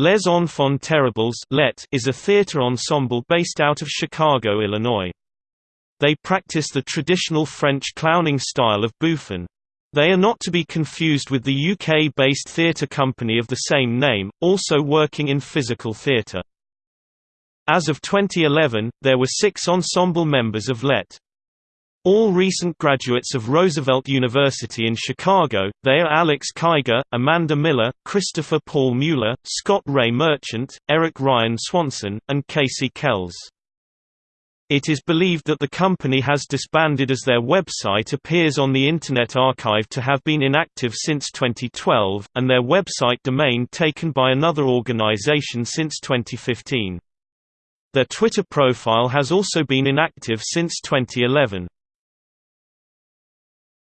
Les Enfants Terribles Let is a theater ensemble based out of Chicago, Illinois. They practice the traditional French clowning style of bouffon. They are not to be confused with the UK-based theatre company of the same name, also working in physical theatre. As of 2011, there were six ensemble members of LET. All recent graduates of Roosevelt University in Chicago, they are Alex Kiger, Amanda Miller, Christopher Paul Mueller, Scott Ray Merchant, Eric Ryan Swanson, and Casey Kells. It is believed that the company has disbanded as their website appears on the Internet Archive to have been inactive since 2012, and their website domain taken by another organization since 2015. Their Twitter profile has also been inactive since 2011.